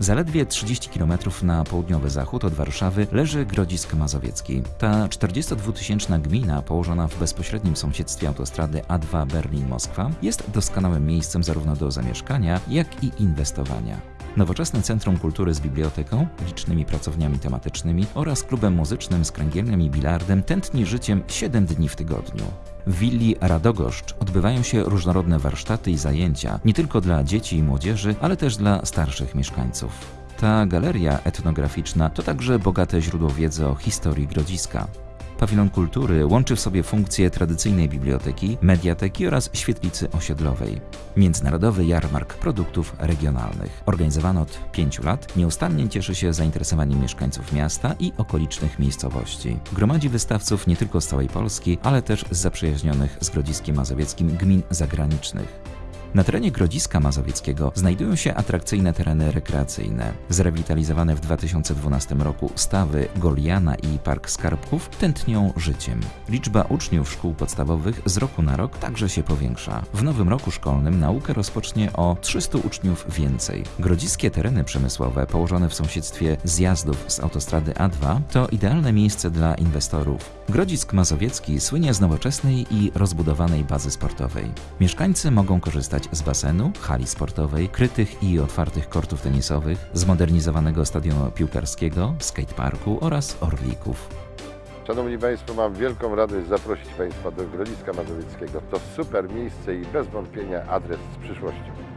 Zaledwie 30 km na południowy zachód od Warszawy leży Grodzisk Mazowiecki. Ta 42-tysięczna gmina, położona w bezpośrednim sąsiedztwie autostrady A2 Berlin-Moskwa, jest doskonałym miejscem zarówno do zamieszkania, jak i inwestowania. Nowoczesne Centrum Kultury z biblioteką, licznymi pracowniami tematycznymi oraz klubem muzycznym z kręgielem i bilardem tętni życiem 7 dni w tygodniu. W willi Radogoszcz odbywają się różnorodne warsztaty i zajęcia, nie tylko dla dzieci i młodzieży, ale też dla starszych mieszkańców. Ta galeria etnograficzna to także bogate źródło wiedzy o historii Grodziska. Pawilon Kultury łączy w sobie funkcje tradycyjnej biblioteki, mediateki oraz świetlicy osiedlowej. Międzynarodowy jarmark produktów regionalnych. Organizowany od pięciu lat, nieustannie cieszy się zainteresowaniem mieszkańców miasta i okolicznych miejscowości. Gromadzi wystawców nie tylko z całej Polski, ale też z zaprzyjaźnionych z Grodziskiem Mazowieckim gmin zagranicznych. Na terenie Grodziska Mazowieckiego znajdują się atrakcyjne tereny rekreacyjne. Zrewitalizowane w 2012 roku stawy Goliana i Park Skarbków tętnią życiem. Liczba uczniów szkół podstawowych z roku na rok także się powiększa. W nowym roku szkolnym naukę rozpocznie o 300 uczniów więcej. Grodziskie tereny przemysłowe położone w sąsiedztwie zjazdów z autostrady A2 to idealne miejsce dla inwestorów. Grodzisk Mazowiecki słynie z nowoczesnej i rozbudowanej bazy sportowej. Mieszkańcy mogą korzystać z basenu, hali sportowej, krytych i otwartych kortów tenisowych, zmodernizowanego stadionu piłkarskiego, skateparku oraz orlików. Szanowni Państwo, mam wielką radość zaprosić Państwa do Grodziska Mazowieckiego. To super miejsce i bez wątpienia adres z przyszłością.